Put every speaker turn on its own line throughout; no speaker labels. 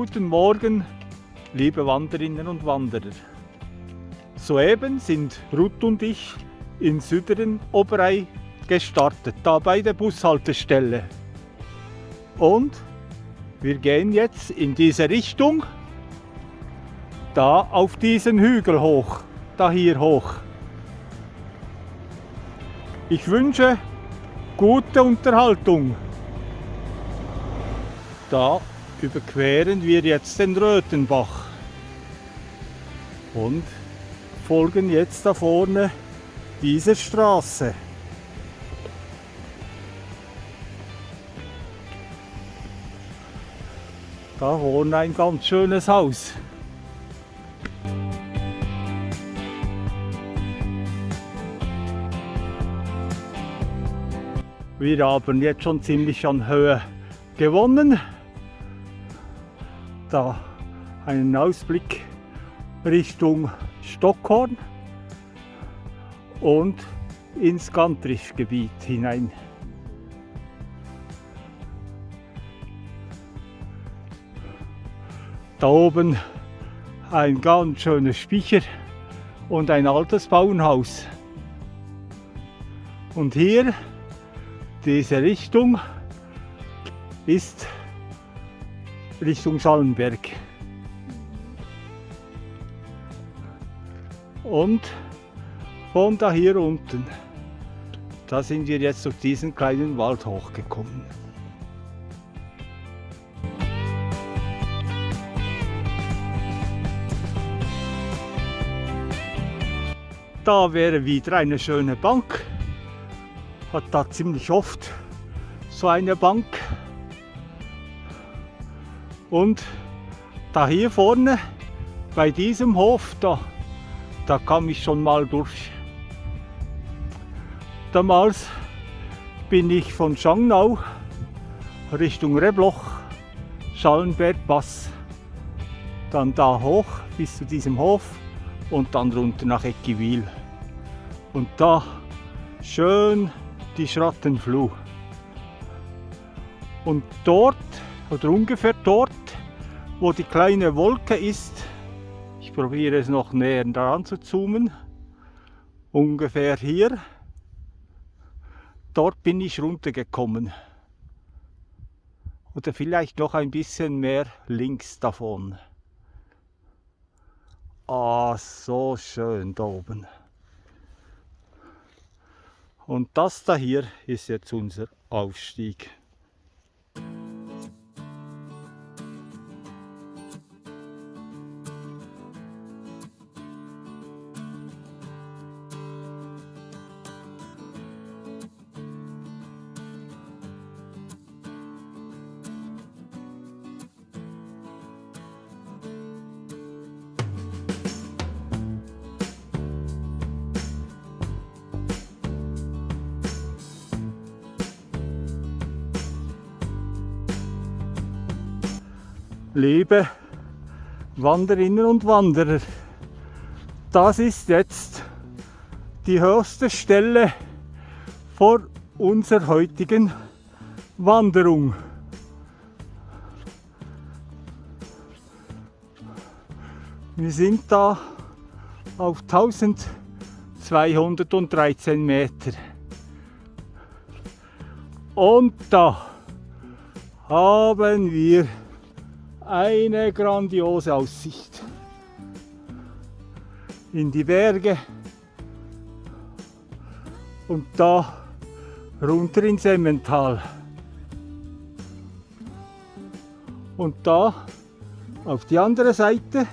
Guten Morgen, liebe Wanderinnen und Wanderer. Soeben sind Ruth und ich in Süderen Oberei gestartet, da bei der Bushaltestelle. Und wir gehen jetzt in diese Richtung, da auf diesen Hügel hoch, da hier hoch. Ich wünsche gute Unterhaltung. Da überqueren wir jetzt den Röthenbach und folgen jetzt da vorne dieser Straße. Da vorne ein ganz schönes Haus. Wir haben jetzt schon ziemlich an Höhe gewonnen. Da einen Ausblick Richtung Stockholm und ins Gantrischgebiet hinein. Da oben ein ganz schönes Speicher und ein altes Bauernhaus. Und hier diese Richtung ist Richtung Schallenberg. Und von da hier unten, da sind wir jetzt durch diesen kleinen Wald hochgekommen. Da wäre wieder eine schöne Bank hat da ziemlich oft so eine Bank. Und da hier vorne bei diesem Hof, da, da kam ich schon mal durch. Damals bin ich von Schangnau Richtung Rebloch, Schallenberg, Pass, dann da hoch bis zu diesem Hof und dann runter nach Eckiwil. Und da schön die Schrattenfluh. Und dort, oder ungefähr dort, wo die kleine Wolke ist, ich probiere es noch näher daran zu zoomen, ungefähr hier, dort bin ich runtergekommen. Oder vielleicht noch ein bisschen mehr links davon. Ah, so schön da oben. Und das da hier ist jetzt unser Aufstieg. Liebe Wanderinnen und Wanderer, das ist jetzt die höchste Stelle vor unserer heutigen Wanderung. Wir sind da auf 1213 Meter. Und da haben wir eine grandiose Aussicht in die Berge und da runter ins Emmental. Und da auf die andere Seite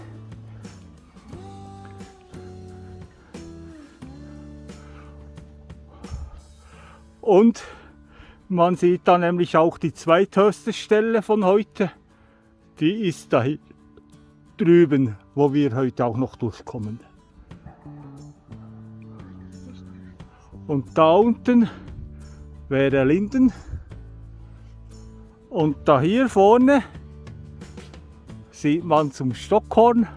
und man sieht da nämlich auch die zweithöchste Stelle von heute die ist da drüben, wo wir heute auch noch durchkommen. Und da unten wäre Linden. Und da hier vorne sieht man zum Stockhorn.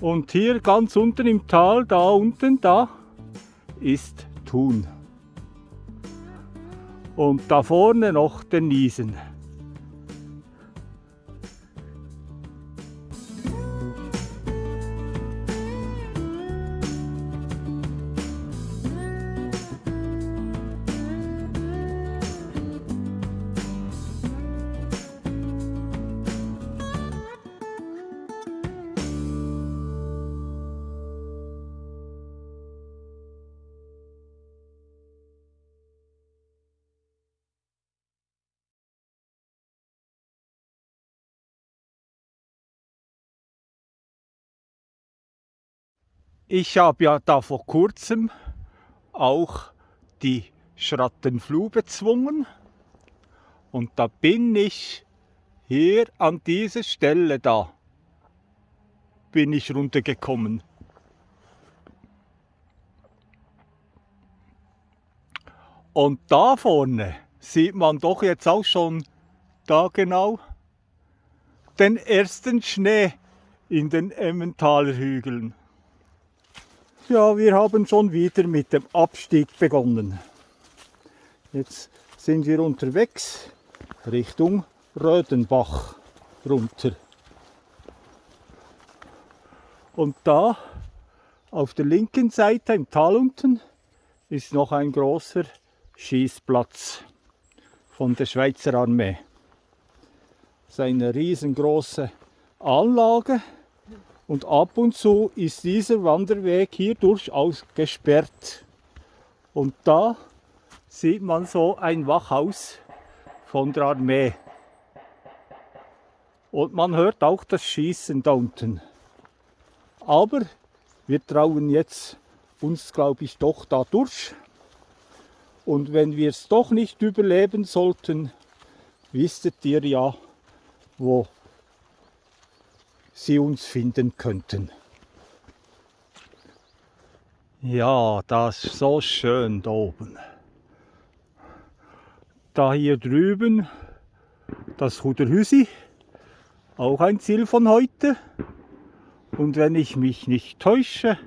Und hier ganz unten im Tal, da unten, da ist Thun. Und da vorne noch der Niesen. Ich habe ja da vor kurzem auch die Schrattenfluh bezwungen und da bin ich hier an dieser Stelle da bin ich runtergekommen. Und da vorne sieht man doch jetzt auch schon da genau den ersten Schnee in den Emmentaler Hügeln. Ja, wir haben schon wieder mit dem Abstieg begonnen. Jetzt sind wir unterwegs Richtung Rödenbach runter. Und da auf der linken Seite im Tal unten ist noch ein großer Schießplatz von der Schweizer Armee. Das ist eine riesengroße Anlage und ab und zu ist dieser Wanderweg hier durchaus gesperrt. Und da sieht man so ein Wachhaus von der Armee. Und man hört auch das Schießen da unten. Aber wir trauen jetzt uns, glaube ich, doch da durch. Und wenn wir es doch nicht überleben sollten, wisstet ihr ja, wo sie uns finden könnten. Ja, das ist so schön da oben. Da hier drüben das Huderhüsi, auch ein Ziel von heute. Und wenn ich mich nicht täusche,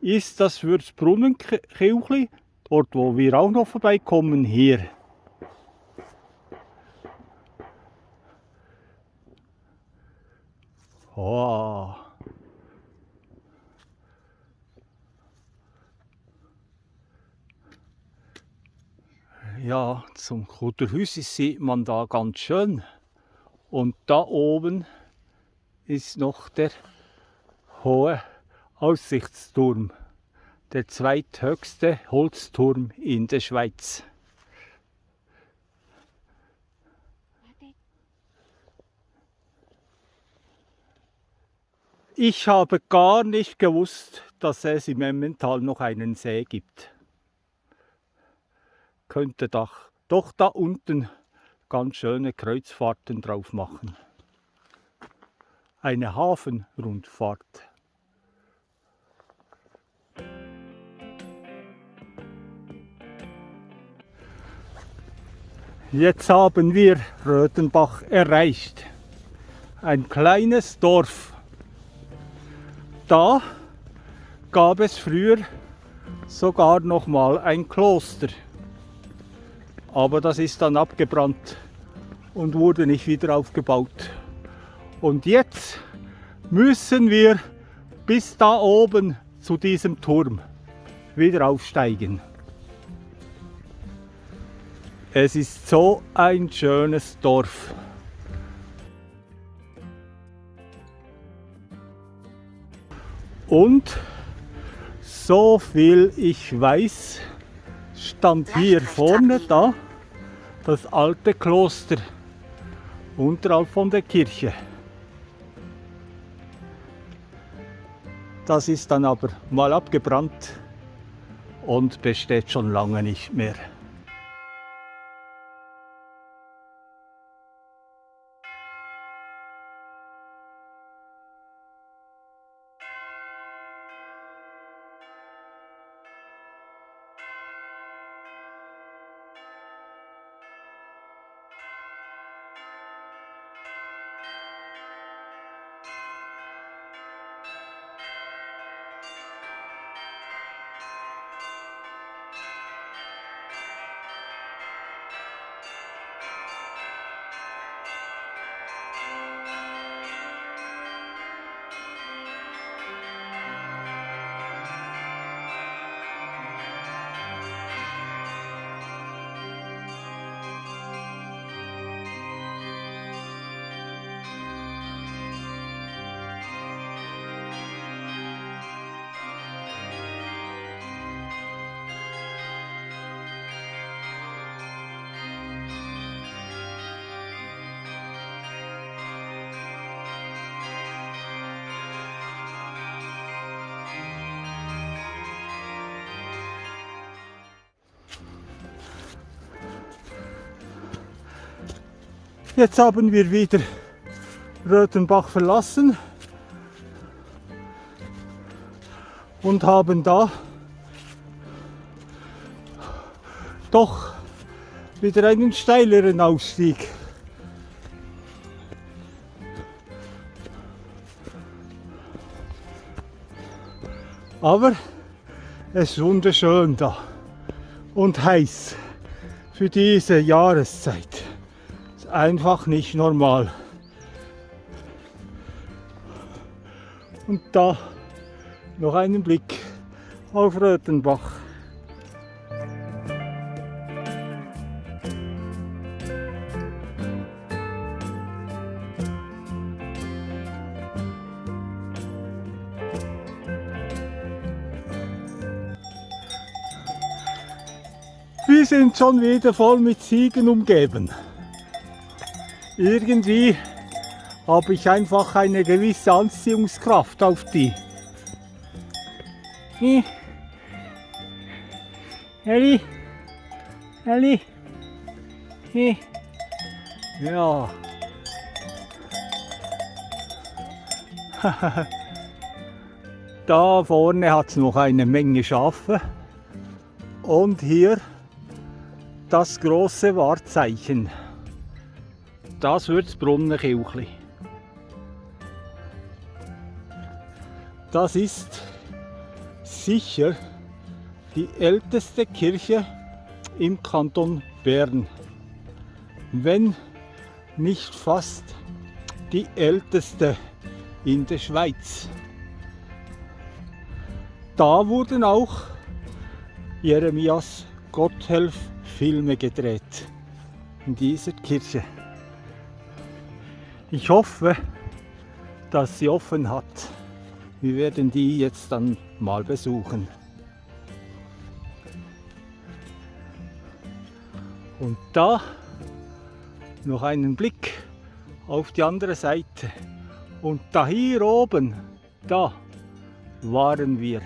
ist das Würzbrunnenkirchli, dort wo wir auch noch vorbeikommen, hier. Oh. Ja, zum Kutterhüsi sieht man da ganz schön. Und da oben ist noch der hohe Aussichtsturm, der zweithöchste Holzturm in der Schweiz. Ich habe gar nicht gewusst, dass es im Emmental noch einen See gibt. Könnte doch, doch da unten ganz schöne Kreuzfahrten drauf machen. Eine Hafenrundfahrt. Jetzt haben wir Röthenbach erreicht. Ein kleines Dorf da gab es früher sogar noch mal ein Kloster. Aber das ist dann abgebrannt und wurde nicht wieder aufgebaut. Und jetzt müssen wir bis da oben zu diesem Turm wieder aufsteigen. Es ist so ein schönes Dorf. Und so viel ich weiß, stand hier vorne da das alte Kloster unterhalb von der Kirche. Das ist dann aber mal abgebrannt und besteht schon lange nicht mehr. Jetzt haben wir wieder Röthenbach verlassen und haben da doch wieder einen steileren Ausstieg. Aber es ist wunderschön da und heiß für diese Jahreszeit. Einfach nicht normal. Und da noch einen Blick auf Röthenbach. Wir sind schon wieder voll mit Ziegen umgeben. Irgendwie habe ich einfach eine gewisse Anziehungskraft auf die. Elli? Elli? Ja. da vorne hat es noch eine Menge Schafe. Und hier das große Wahrzeichen. Das wird das Brunnenkirchli. Das ist sicher die älteste Kirche im Kanton Bern. Wenn nicht fast die älteste in der Schweiz. Da wurden auch Jeremias Gotthelf Filme gedreht in dieser Kirche. Ich hoffe, dass sie offen hat. Wir werden die jetzt dann mal besuchen. Und da noch einen Blick auf die andere Seite. Und da hier oben, da waren wir.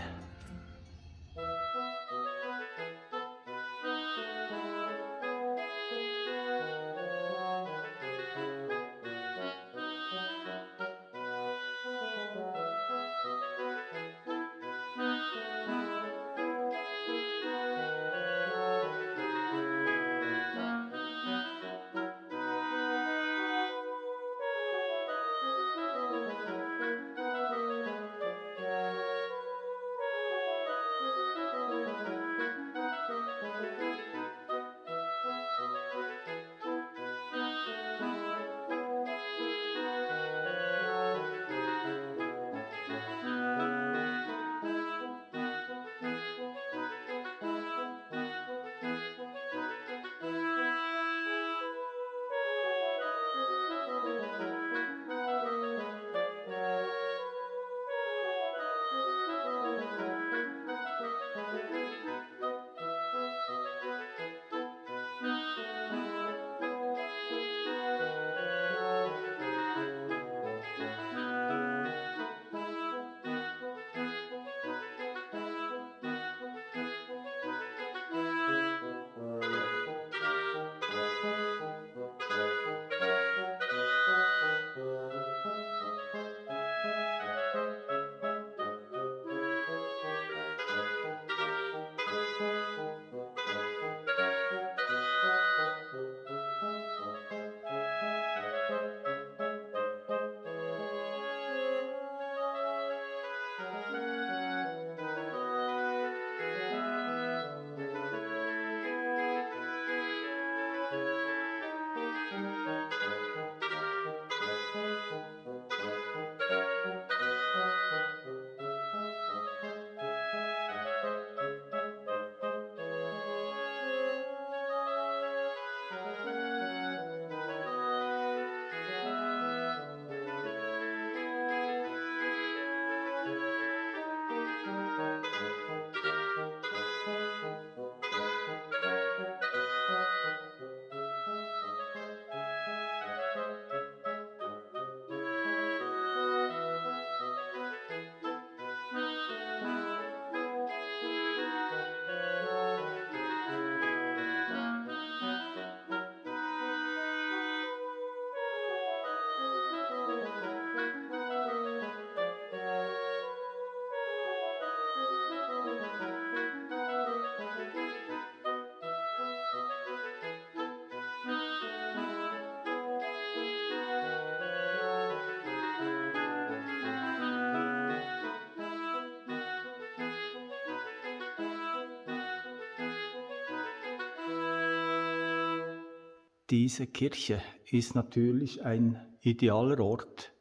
Diese Kirche ist natürlich ein idealer Ort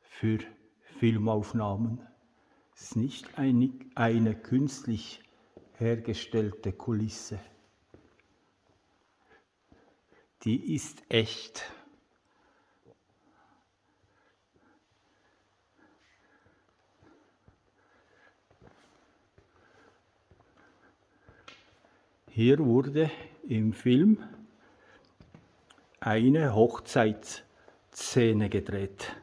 für Filmaufnahmen. Es ist nicht eine, eine künstlich hergestellte Kulisse. Die ist echt. Hier wurde im Film eine Hochzeitsszene gedreht.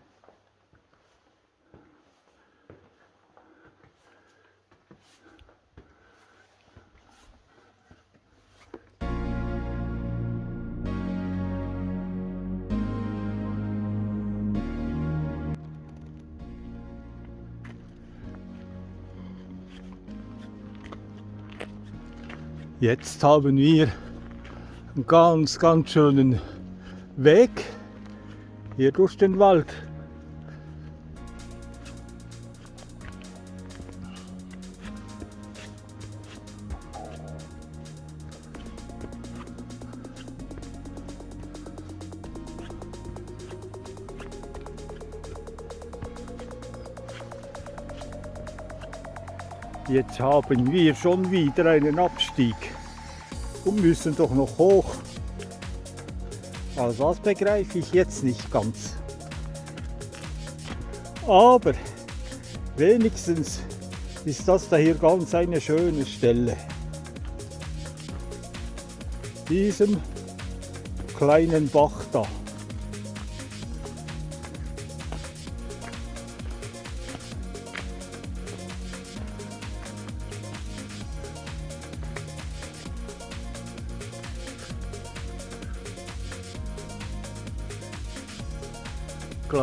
Jetzt haben wir einen ganz, ganz schönen Weg hier durch den Wald. Jetzt haben wir schon wieder einen Abstieg und müssen doch noch hoch. Also das begreife ich jetzt nicht ganz. Aber wenigstens ist das da hier ganz eine schöne Stelle. Diesem kleinen Bach da.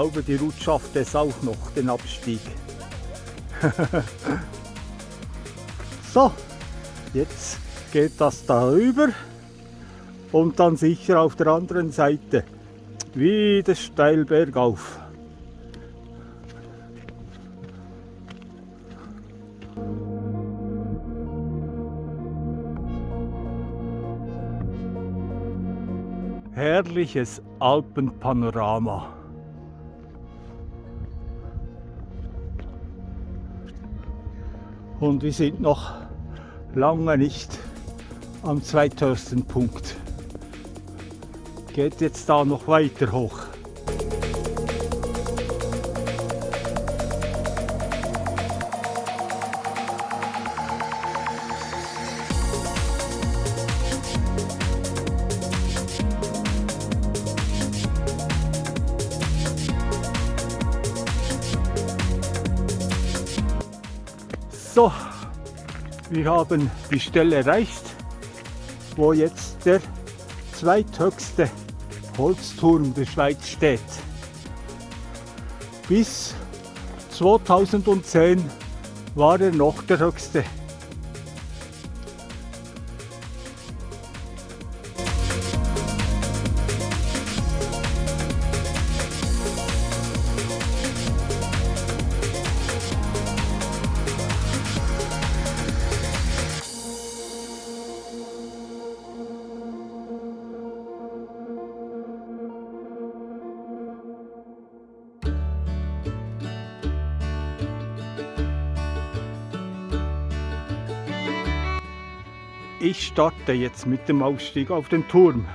Glaube, die Route schafft es auch noch, den Abstieg. so, jetzt geht das da rüber und dann sicher auf der anderen Seite wieder steil bergauf. Herrliches Alpenpanorama. Und wir sind noch lange nicht am zweithöchsten Punkt. Geht jetzt da noch weiter hoch. Wir haben die Stelle erreicht, wo jetzt der zweithöchste Holzturm der Schweiz steht. Bis 2010 war er noch der höchste. Ich starte jetzt mit dem Aufstieg auf den Turm.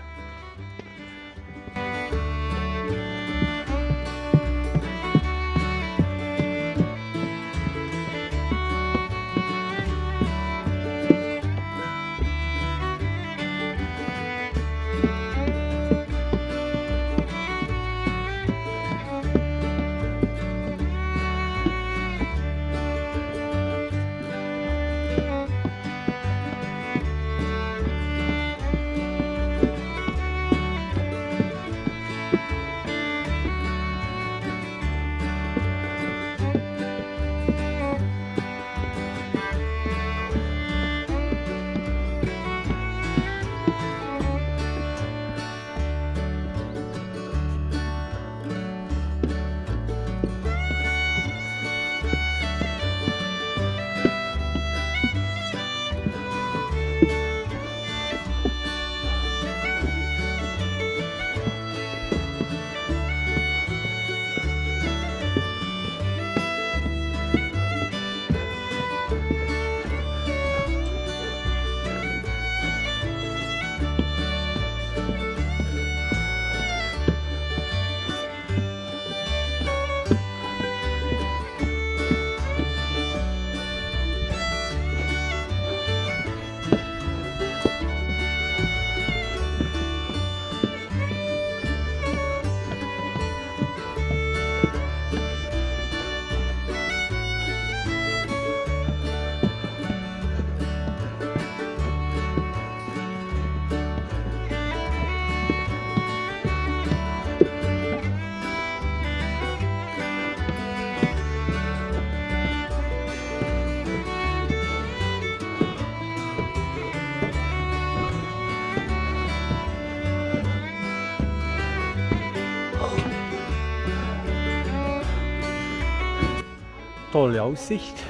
Tolle Aussicht.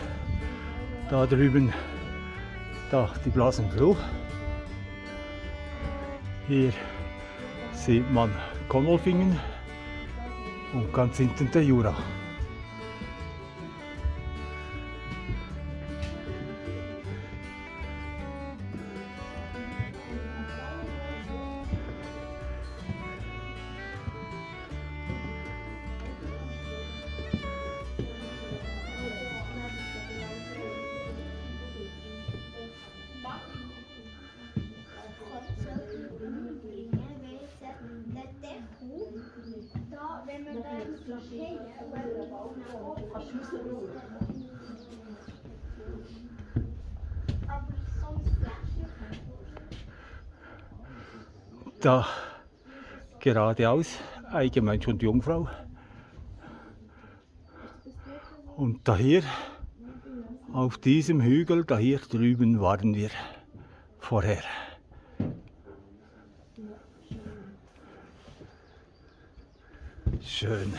Da drüben da die Blasenfluh. Hier sieht man Konolfingen und ganz hinten der Jura. Da geradeaus, allgemein schon die Jungfrau. Und da hier, auf diesem Hügel, da hier drüben waren wir vorher. Schön.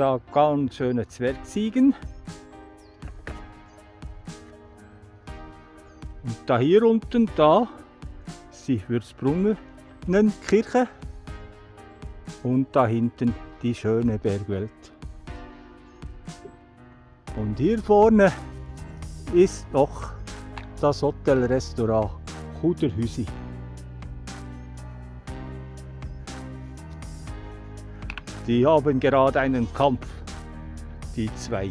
Da ganz schöne Zwergziegen. Und da hier unten, da die Würzbrunnenkirche. Und da hinten die schöne Bergwelt. Und hier vorne ist noch das Hotelrestaurant Kuderhüsi. Die haben gerade einen Kampf, die zwei.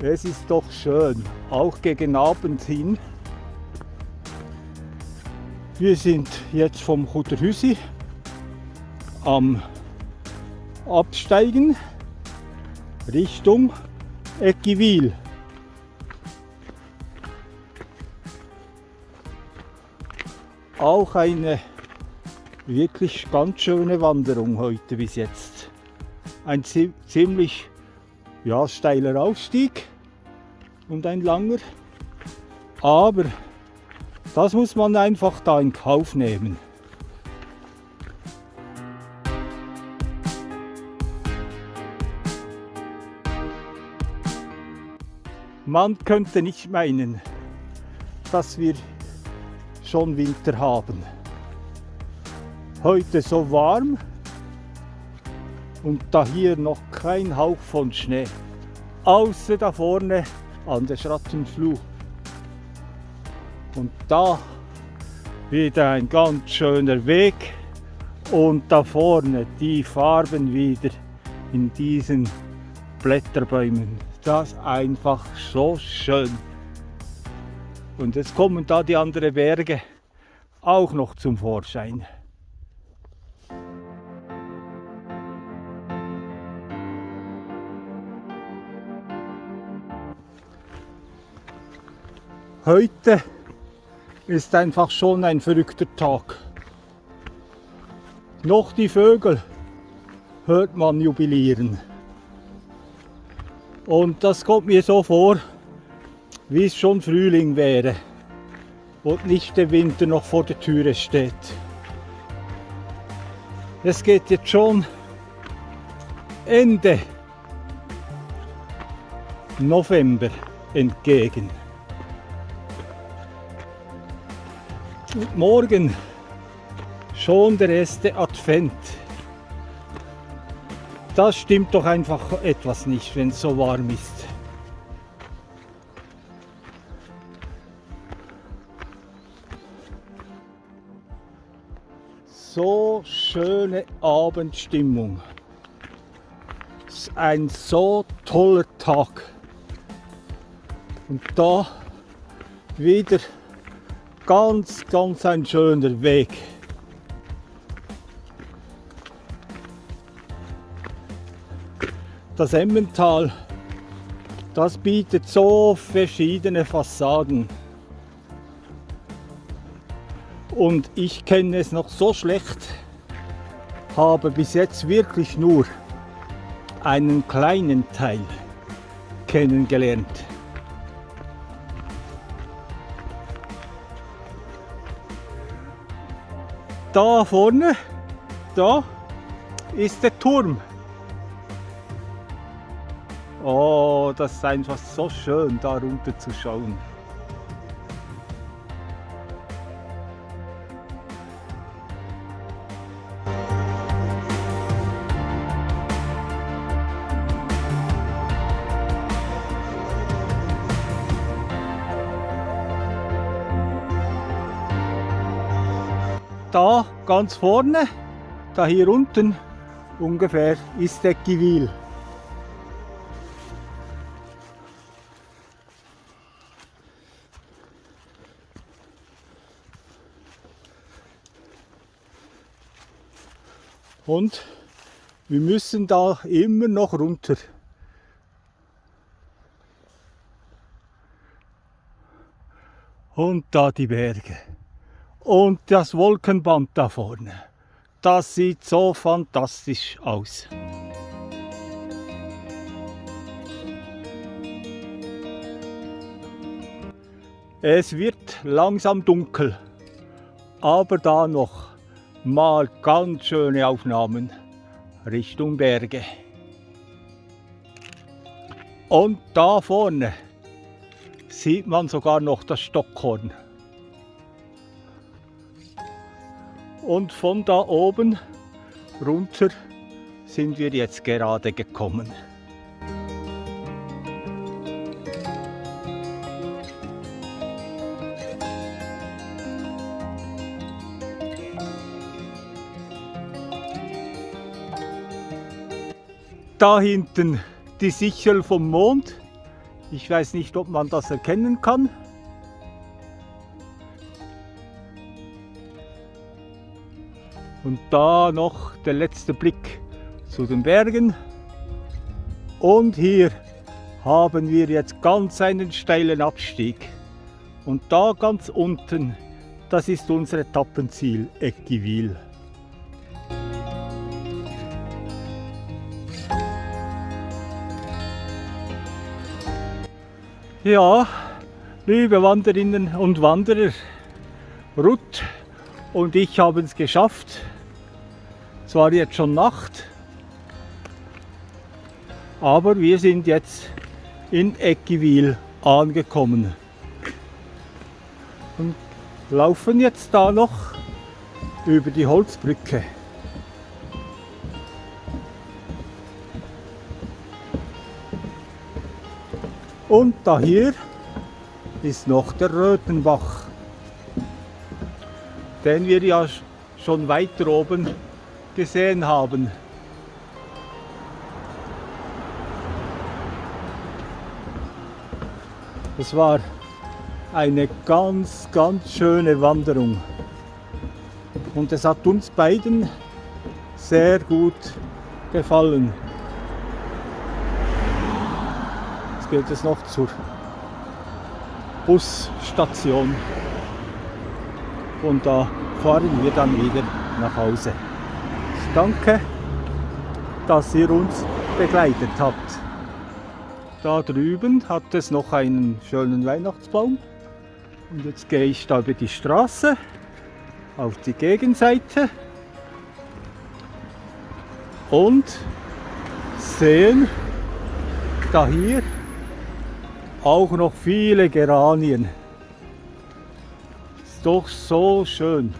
Es ist doch schön, auch gegen Abend hin. Wir sind jetzt vom Chuterhüsi am Absteigen Richtung Eckiwil. Auch eine wirklich ganz schöne Wanderung heute bis jetzt. Ein ziemlich ja, steiler Aufstieg und ein langer. Aber das muss man einfach da in Kauf nehmen. Man könnte nicht meinen, dass wir schon Winter haben heute so warm und da hier noch kein Hauch von Schnee, außer da vorne an der Schrattenfluh. Und da wieder ein ganz schöner Weg und da vorne die Farben wieder in diesen Blätterbäumen. Das ist einfach so schön. Und jetzt kommen da die anderen Berge auch noch zum Vorschein. Heute ist einfach schon ein verrückter Tag. Noch die Vögel hört man jubilieren. Und das kommt mir so vor, wie es schon Frühling wäre und nicht der Winter noch vor der Türe steht. Es geht jetzt schon Ende November entgegen. Und morgen Schon der erste Advent. Das stimmt doch einfach etwas nicht, wenn es so warm ist. So schöne Abendstimmung. Es ist ein so toller Tag. Und da wieder ganz, ganz ein schöner Weg. Das Emmental, das bietet so verschiedene Fassaden. Und ich kenne es noch so schlecht, habe bis jetzt wirklich nur einen kleinen Teil kennengelernt. Da vorne, da ist der Turm. Oh, das ist einfach so schön, da runter zu schauen. Ganz vorne, da hier unten ungefähr, ist der Givil. Und wir müssen da immer noch runter. Und da die Berge. Und das Wolkenband da vorne. Das sieht so fantastisch aus. Es wird langsam dunkel, aber da noch mal ganz schöne Aufnahmen Richtung Berge. Und da vorne sieht man sogar noch das Stockhorn. Und von da oben runter sind wir jetzt gerade gekommen. Da hinten die Sichel vom Mond. Ich weiß nicht, ob man das erkennen kann. Und da noch der letzte Blick zu den Bergen. Und hier haben wir jetzt ganz einen steilen Abstieg. Und da ganz unten, das ist unser Etappenziel, Eckivil. Ja, liebe Wanderinnen und Wanderer, Ruth und ich haben es geschafft. Es war jetzt schon Nacht, aber wir sind jetzt in Eckivil angekommen und laufen jetzt da noch über die Holzbrücke. Und da hier ist noch der Rötenbach, den wir ja schon weiter oben gesehen haben. Es war eine ganz, ganz schöne Wanderung. Und es hat uns beiden sehr gut gefallen. geht es noch zur Busstation. Und da fahren wir dann wieder nach Hause. Danke, dass ihr uns begleitet habt. Da drüben hat es noch einen schönen Weihnachtsbaum. Und jetzt gehe ich da über die Straße auf die Gegenseite und sehen da hier auch noch viele Geranien. Ist doch so schön.